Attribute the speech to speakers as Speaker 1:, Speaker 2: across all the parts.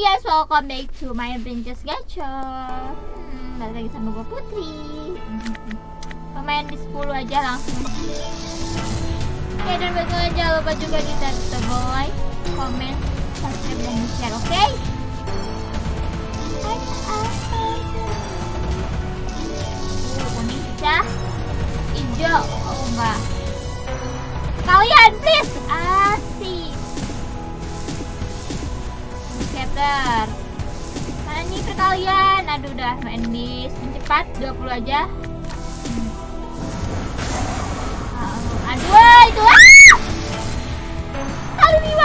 Speaker 1: guys, welcome back to my Princess Gachor hmm, Balik lagi sama gue Putri. Pemain di 10 aja langsung Oke dan bagaimana jangan lupa juga di tombol like, comment, subscribe, dan share oke? Scatter mana nih perkalian. Aduh udah main di cepat 20 aja. Hmm. aduh itu ah! Kali 50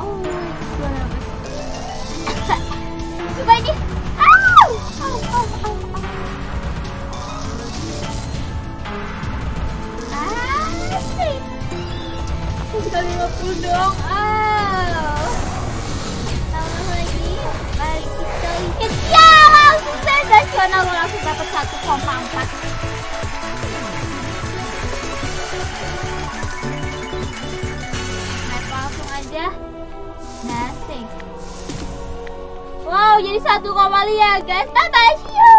Speaker 1: oh coba ini. 50 dong. Sensasional lo langsung dapat 1,4. Langsung aja. Nasik. Wow, jadi 1,5 ya guys. Bye bye.